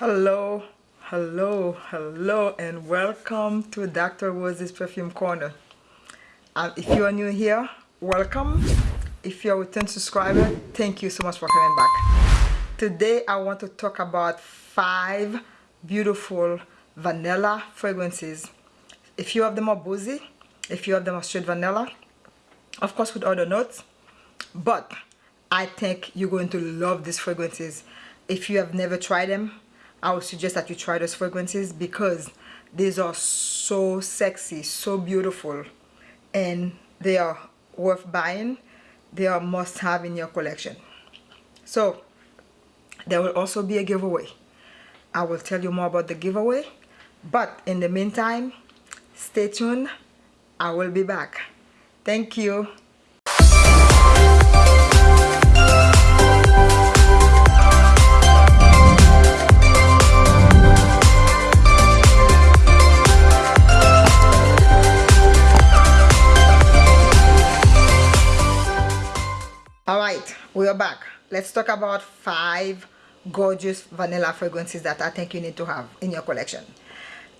Hello, hello, hello, and welcome to Dr. Rose's Perfume Corner. Um, if you are new here, welcome. If you're a return subscriber, thank you so much for coming back. Today, I want to talk about five beautiful vanilla fragrances. A few of them are boozy, a few of them are straight vanilla, of course with other notes, but I think you're going to love these fragrances. If you have never tried them, I would suggest that you try those fragrances because these are so sexy, so beautiful, and they are worth buying. They are must have in your collection. So, there will also be a giveaway. I will tell you more about the giveaway. But in the meantime, stay tuned. I will be back. Thank you. We are back. Let's talk about five gorgeous vanilla fragrances that I think you need to have in your collection.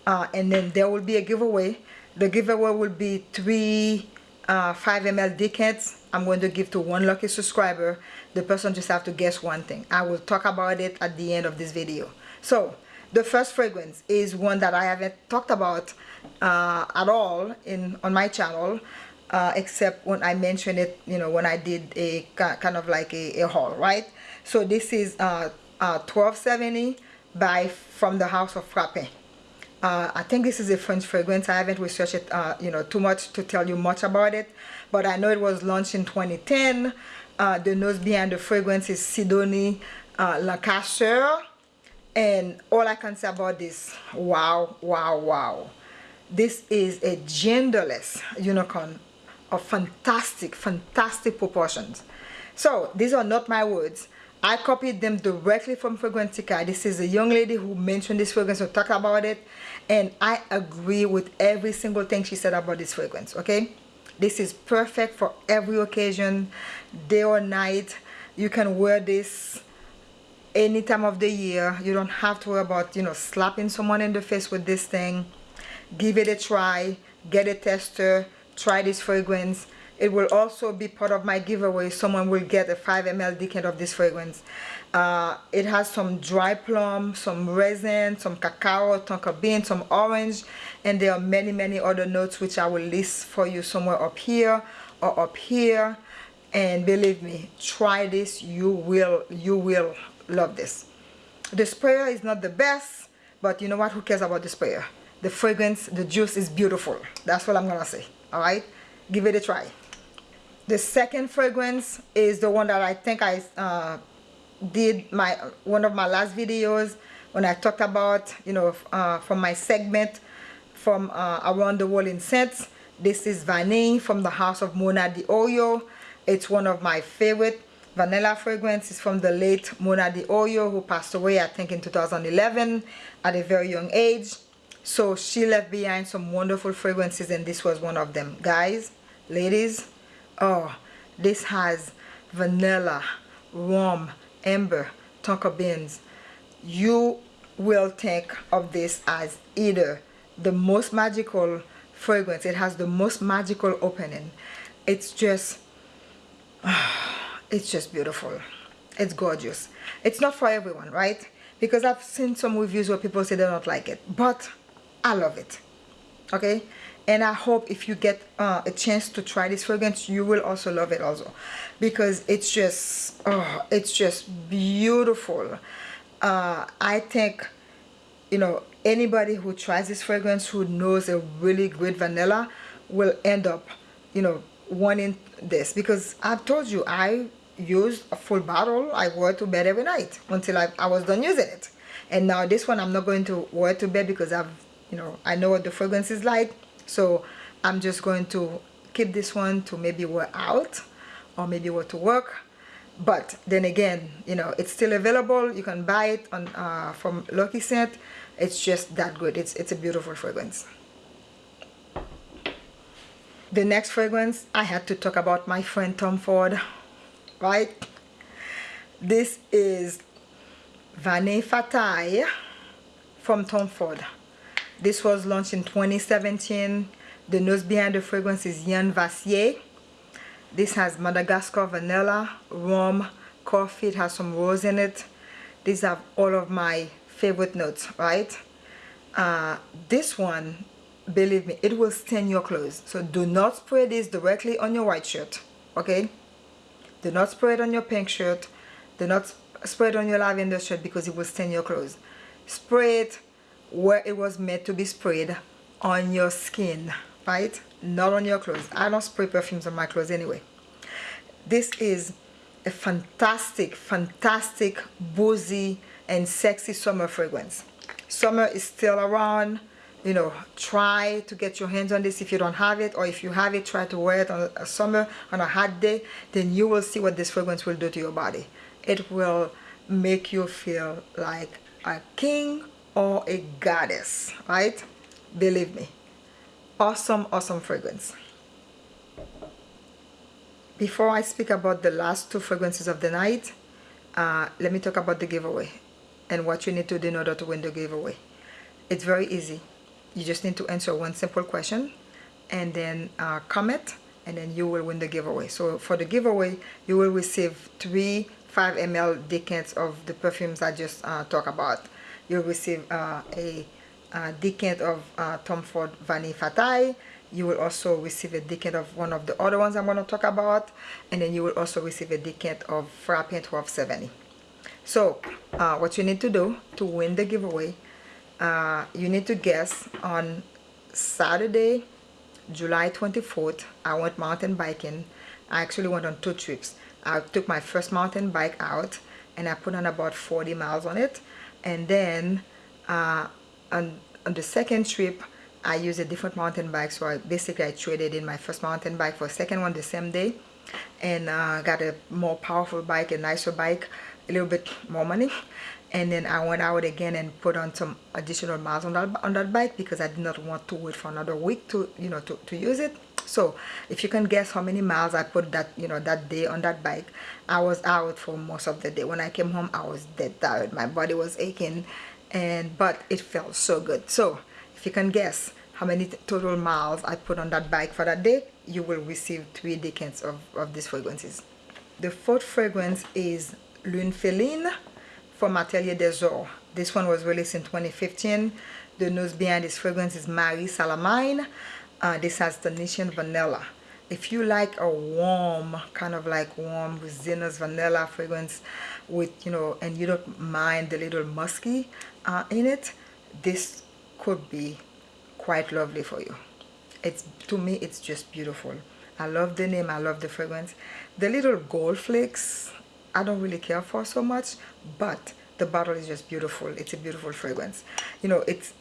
Uh, and then there will be a giveaway. The giveaway will be three uh, 5 ml decants I'm going to give to one lucky subscriber. The person just have to guess one thing. I will talk about it at the end of this video. So the first fragrance is one that I haven't talked about uh, at all in on my channel uh, except when I mentioned it, you know, when I did a kind of like a, a haul, right? So this is uh, uh, 1270 by From the House of Frapin. Uh, I think this is a French fragrance. I haven't researched it, uh, you know, too much to tell you much about it. But I know it was launched in 2010. Uh, the nose behind the fragrance is Sidonie uh. And all I can say about this, wow, wow, wow. This is a genderless unicorn of fantastic, fantastic proportions. So these are not my words. I copied them directly from Fragrantica. This is a young lady who mentioned this fragrance or talked about it. And I agree with every single thing she said about this fragrance, okay? This is perfect for every occasion, day or night. You can wear this any time of the year. You don't have to worry about, you know, slapping someone in the face with this thing. Give it a try. Get a tester try this fragrance. It will also be part of my giveaway. Someone will get a 5 ml decant of this fragrance. Uh, it has some dry plum some resin some cacao tonka bean some orange and there are many many other notes which I will list for you somewhere up here or up here. And believe me try this. You will you will love this. The sprayer is not the best but you know what? Who cares about the sprayer? The fragrance the juice is beautiful. That's what I'm gonna say all right? Give it a try. The second fragrance is the one that I think I uh, did my one of my last videos when I talked about you know uh, from my segment from uh, around the world in scents. This is Vanille from the house of Mona di Orio it's one of my favorite vanilla fragrances from the late Mona di Orio who passed away I think in 2011 at a very young age so she left behind some wonderful fragrances and this was one of them. Guys ladies oh this has vanilla rum amber tonka beans. You will think of this as either the most magical fragrance. It has the most magical opening. It's just it's just beautiful. It's gorgeous. It's not for everyone right? Because I've seen some reviews where people say they don't like it. But I love it. Okay? And I hope if you get uh, a chance to try this fragrance you will also love it also. Because it's just oh it's just beautiful. Uh, I think you know anybody who tries this fragrance who knows a really great vanilla will end up you know wanting this. Because I've told you I used a full bottle. I wore to bed every night until I, I was done using it. And now this one I'm not going to wear to bed because I've you know I know what the fragrance is like so I'm just going to keep this one to maybe wear out or maybe wear to work. But then again you know it's still available. You can buy it on uh, from Lucky Scent. It's just that good. It's it's a beautiful fragrance. The next fragrance I had to talk about my friend Tom Ford right? This is Vanille Fatale from Tom Ford. This was launched in 2017. The nose behind the fragrance is Yann Vasnier. This has Madagascar vanilla, rum, coffee. It has some rose in it. These are all of my favorite notes, right? Uh, this one, believe me, it will stain your clothes. So do not spray this directly on your white shirt, okay? Do not spray it on your pink shirt. Do not spray it on your lavender shirt because it will stain your clothes. Spray it where it was meant to be sprayed on your skin, right? Not on your clothes. I don't spray perfumes on my clothes anyway. This is a fantastic, fantastic, boozy, and sexy summer fragrance. Summer is still around. You know, try to get your hands on this if you don't have it, or if you have it, try to wear it on a summer, on a hot day, then you will see what this fragrance will do to your body. It will make you feel like a king or a goddess, right? Believe me. Awesome, awesome fragrance. Before I speak about the last two fragrances of the night, uh, let me talk about the giveaway and what you need to do in order to win the giveaway. It's very easy. You just need to answer one simple question and then uh, comment and then you will win the giveaway. So for the giveaway, you will receive three 5 ml decants of the perfumes I just uh, talked about. You'll receive uh, a, a, decant of uh, Tom Ford Vanille Fatale. you will also receive a decant of one of the other ones I'm going to talk about. And then you will also receive a decant of Frapin 1270 so uh, what you need to do to win the giveaway uh, you need to guess on Saturday July 24th I went mountain biking. I actually went on two trips. I took my first mountain bike out and I put on about 40 miles on it and then uh, on, on the second trip I used a different mountain bike. So I basically I traded in my first mountain bike for a second one the same day and uh, got a more powerful bike a nicer bike a little bit more money. And then I went out again and put on some additional miles on that on that bike because I did not want to wait for another week to you know to, to use it so if you can guess how many miles I put that you know that day on that bike I was out for most of the day when I came home I was dead tired my body was aching and but it felt so good so if you can guess how many total miles I put on that bike for that day, you will receive three decants of, of these fragrances. The fourth fragrance is Lune Féline from Atelier des Ors. This one was released in 2015. The nose behind this fragrance is Marie Salamagne. Uh, this has Tunisian vanilla. If you like a warm, kind of like warm resinous vanilla fragrance with, you know, and you don't mind the little musky uh, in it, this could be quite lovely for you. It's to me it's just beautiful. I love the name I love the fragrance. The little gold flakes I don't really care for so much but the bottle is just beautiful. It's a beautiful fragrance. You know it's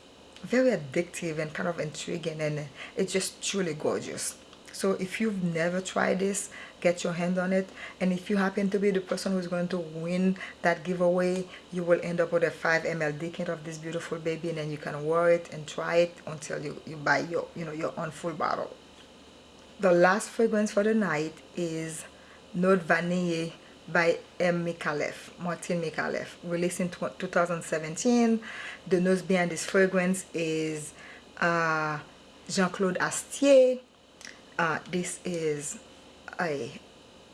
very addictive and kind of intriguing and it's just truly gorgeous. So if you've never tried this get your hand on it. And if you happen to be the person who's going to win that giveaway you will end up with a 5 ml decant of this beautiful baby and then you can wear it and try it until you, you buy your you know your own full bottle. The last fragrance for the night is Note Vanille by M. Micallef, Martine Micallef, released in 2017. The nose behind this fragrance is uh, Jean-Claude Astier. Uh, this is a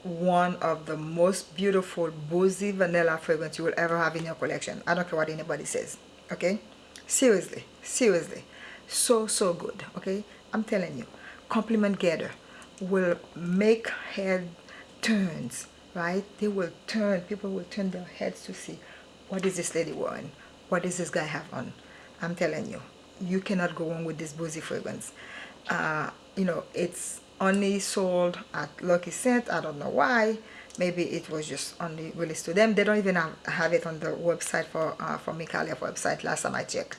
one of the most beautiful boozy vanilla fragrance you will ever have in your collection i don't care what anybody says okay seriously seriously so so good okay i'm telling you compliment getter will make head turns right they will turn people will turn their heads to see what is this lady wearing what does this guy have on i'm telling you you cannot go wrong with this boozy fragrance uh, you know it's only sold at Lucky Scent. I don't know why. Maybe it was just only released to them. They don't even have, have it on the website for uh, for Micallef website last time I checked.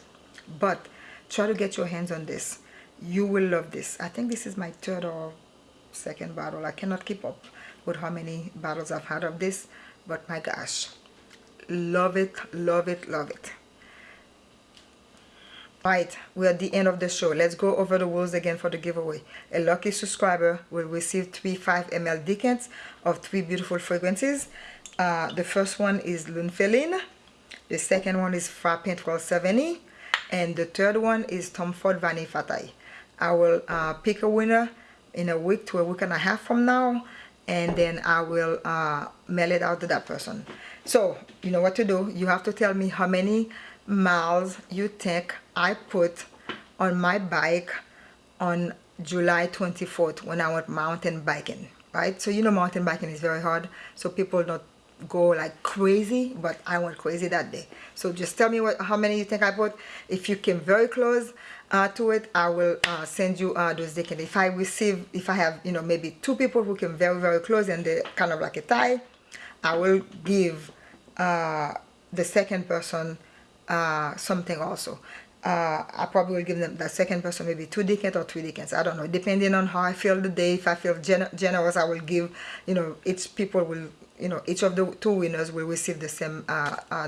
But try to get your hands on this. You will love this. I think this is my third or second bottle. I cannot keep up with how many bottles I've had of this. But my gosh. Love it, love it, love it. Right, we're at the end of the show. Let's go over the rules again for the giveaway. A lucky subscriber will receive three 5 ml decants of three beautiful fragrances. Uh, the first one is Lune Féline. The second one is Frapin 1270. and the third one is Tom Ford Vanille Fatale. I will uh, pick a winner in a week to a week and a half from now and then I will uh, mail it out to that person. So you know what to do. You have to tell me how many miles you think I put on my bike on July 24th when I went mountain biking, right? So you know mountain biking is very hard. So people don't go like crazy, but I went crazy that day. So just tell me what how many you think I put. If you came very close, uh, to it I will uh, send you uh, those decks if I receive if I have you know maybe two people who came very very close and they're kind of like a tie I will give uh, the second person uh, something also uh, I probably will give them the second person maybe two decants or three decants I don't know depending on how I feel the day if I feel gen generous I will give you know each people will you know each of the two winners will receive the same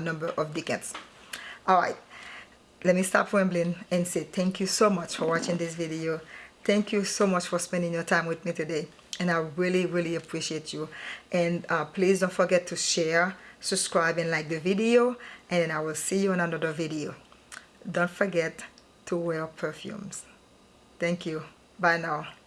number of decants all right. Let me stop rambling and say thank you so much for watching this video. Thank you so much for spending your time with me today and I really really appreciate you. And uh, please don't forget to share subscribe and like the video and I will see you in another video. Don't forget to wear perfumes. Thank you. Bye now